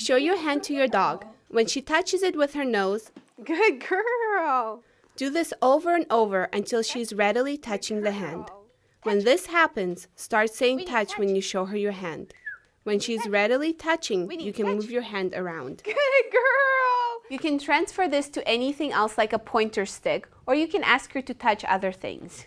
Show your hand to your dog. When she touches it with her nose, Good girl. do this over and over until she's readily touching the hand. When this happens, start saying touch when you show her your hand. When she's readily touching, you can move your hand around. Good girl. You can transfer this to anything else like a pointer stick, or you can ask her to touch other things.